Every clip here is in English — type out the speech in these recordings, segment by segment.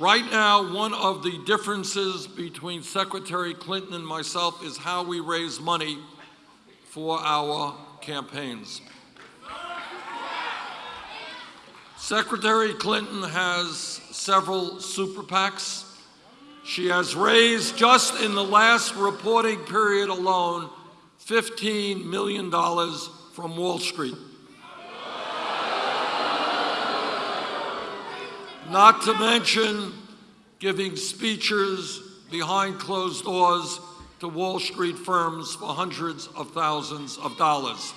Right now, one of the differences between Secretary Clinton and myself is how we raise money for our campaigns. Secretary Clinton has several super PACs. She has raised, just in the last reporting period alone, $15 million from Wall Street. Not to mention giving speeches behind closed doors to Wall Street firms for hundreds of thousands of dollars.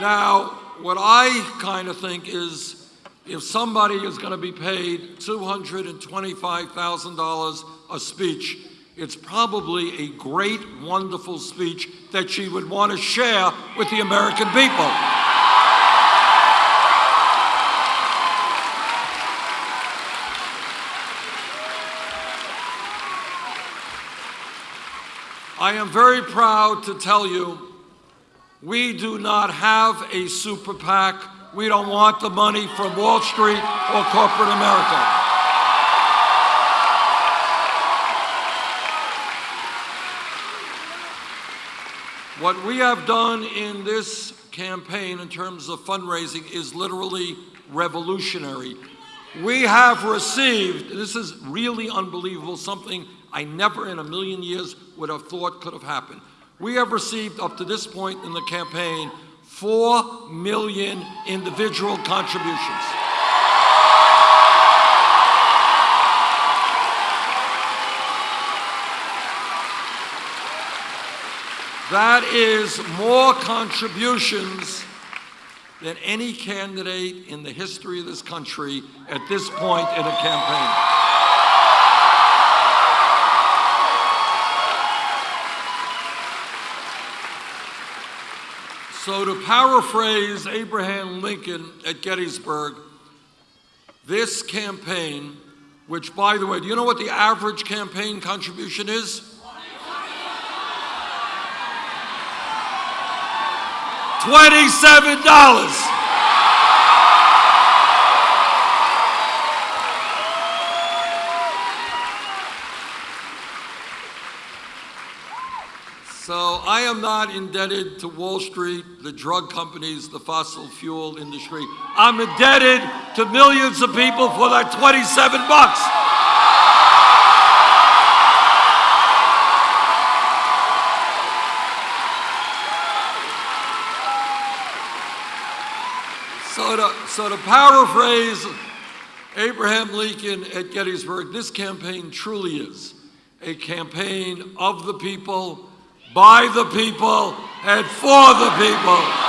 Now, what I kind of think is if somebody is going to be paid $225,000 a speech, it's probably a great, wonderful speech that she would want to share with the American people. I am very proud to tell you we do not have a super PAC. We don't want the money from Wall Street or corporate America. What we have done in this campaign in terms of fundraising is literally revolutionary. We have received, this is really unbelievable, something I never in a million years would have thought could have happened. We have received up to this point in the campaign 4 million individual contributions. That is more contributions than any candidate in the history of this country at this point in a campaign. So to paraphrase Abraham Lincoln at Gettysburg, this campaign, which by the way, do you know what the average campaign contribution is? $27. So I am not indebted to Wall Street, the drug companies, the fossil fuel industry. I'm indebted to millions of people for that 27 bucks. So to, so to paraphrase Abraham Lincoln at Gettysburg, this campaign truly is a campaign of the people by the people and for the people.